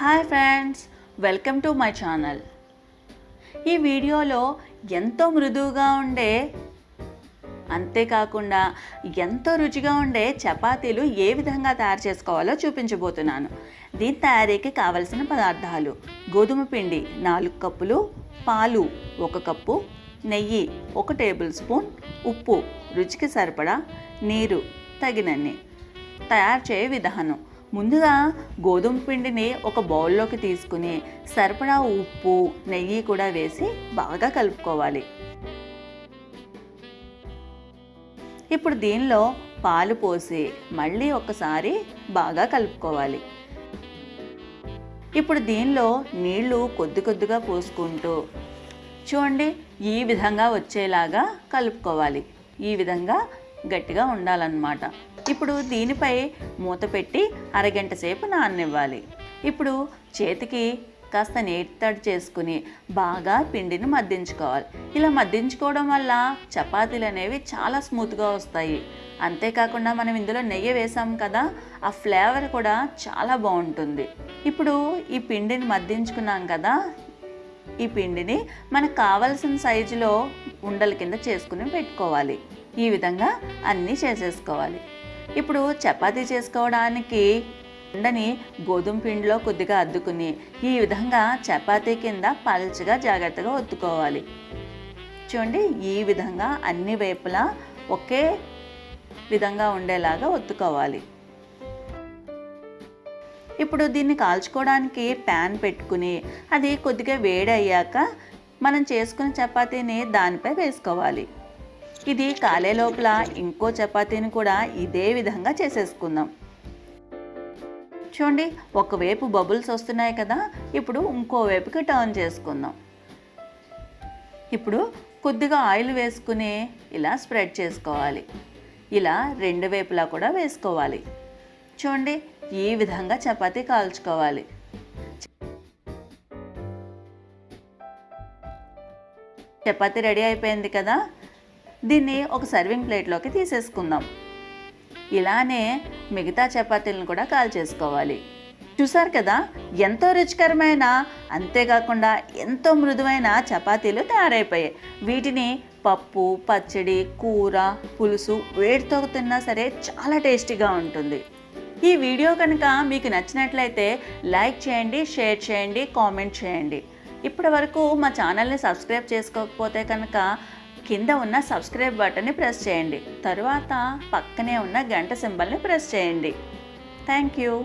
Hi friends welcome to my channel. ఈ వీడియోలో ఎంతో మృదువుగా ఉండే అంతేకాకుండా ఎంతో రుచిగా ఉండే చపాతీలు ఏ విధంగా తయారు చేసుకోవాలో చూపించబోతున్నాను. దీని తయారీకి కావలసిన పదార్థాలు గోధుమ పిండి నాలుగు కప్పులు పాలు ఒక కప్పు నెయ్యి ఒక టేబుల్ స్పూన్ ఉప్పు రుచికి సరిపడా నీరు తగినన్ని తయారు చేయ విధానం. ముందుగా గోధుమ పిండిని ఒక బౌల్లోకి తీసుకుని సరిపడా ఉప్పు నెయ్యి కూడా వేసి బాగా కలుపుకోవాలి. ఇప్పుడు దీనిలో పాలు పోసి మళ్ళీ ఒకసారి బాగా కలుపుకోవాలి. ఇప్పుడు దీనిలో నీళ్ళు కొద్ది కొద్దిగా పోసుకుంటూ చూడండి ఈ విధంగా వచ్చేలాగా కలుపుకోవాలి. ఈ విధంగా గట్టిగా ఉండాలన్నమాట. ఇప్పుడు దీనిపై మూత పెట్టి అరగంట సేపు నాననివ్వాలి. ఇప్పుడు చేతికి కాస్త నీటి తడి చేసుకుని బాగా పిండిని మద్దించుకోవాలి. ఇలా మద్దించుకోవడం వల్ల చపాతీలు అనేవి చాలా స్మూత్గా వస్తాయి. అంతేకాకుండా మనం ఇందులో నెయ్యి వేసాం కదా ఆ ఫ్లేవర్ కూడా చాలా బాగుంటుంది. ఇప్పుడు ఈ పిండిని మద్దించుకున్నాం కదా ఈ పిండిని మనకు కావలసిన సైజులో ఉండల కింద చేసుకుని పెట్టుకోవాలి. ఈ విధంగా అన్నీ చేసేసుకోవాలి. ఇప్పుడు చపాతీ చేసుకోవడానికి ఉండని గోధుమ పిండిలో కొద్దిగా అద్దుకుని ఈ విధంగా చపాతీ కింద పల్చగా జాగ్రత్తగా ఒత్తుకోవాలి. చూడండి ఈ విధంగా అన్ని వైపులా ఒకే విధంగా ఉండేలాగా ఒత్తుకోవాలి. ఇప్పుడు దీన్ని కాల్చుకోవడానికి ప్యాన్ పెట్టుకుని అది కొద్దిగా వేడి అయ్యాక మనం చేసుకున్న చపాతీని దానిపై వేసుకోవాలి. ఇది కాలే లోపల ఇంకో చపాతీని కూడా ఇదే విధంగా చేసేసుకుందాం. చూడండి ఒకవైపు బబుల్స్ వస్తున్నాయి కదా ఇప్పుడు ఇంకో వైపుకి టర్న్ చేసుకుందాం. ఇప్పుడు కొద్దిగా ఆయిల్ వేసుకుని ఇలా స్ప్రెడ్ చేసుకోవాలి. ఇలా రెండు వైపులా కూడా వేసుకోవాలి. చూడండి ఈ విధంగా చపాతీ కాల్చుకోవాలి. చపాతీ రెడీ అయిపోయింది కదా దీన్ని ఒక సర్వింగ్ ప్లేట్లోకి తీసేసుకుందాం. ఇలానే మిగతా చపాతీలను కూడా కాల్ చేసుకోవాలి. చూసారు కదా ఎంతో రుచికరమైన అంతేకాకుండా ఎంతో మృదువైన చపాతీలు తయారైపోయాయి. వీటిని పప్పు పచ్చడి కూర పులుసు వేడితో తిన్నా సరే చాలా టేస్టీగా ఉంటుంది. ఈ వీడియో కనుక మీకు నచ్చినట్లయితే లైక్ చేయండి షేర్ చేయండి కామెంట్ చేయండి. ఇప్పటి వరకు మా ఛానల్ని సబ్స్క్రైబ్ చేసుకోకపోతే కనుక కింద ఉన్న సబ్స్క్రైబ్ బటన్ని ప్రెస్ చేయండి. తరువాత పక్కనే ఉన్న గంట సింబల్ని ప్రెస్ చేయండి. Thank you.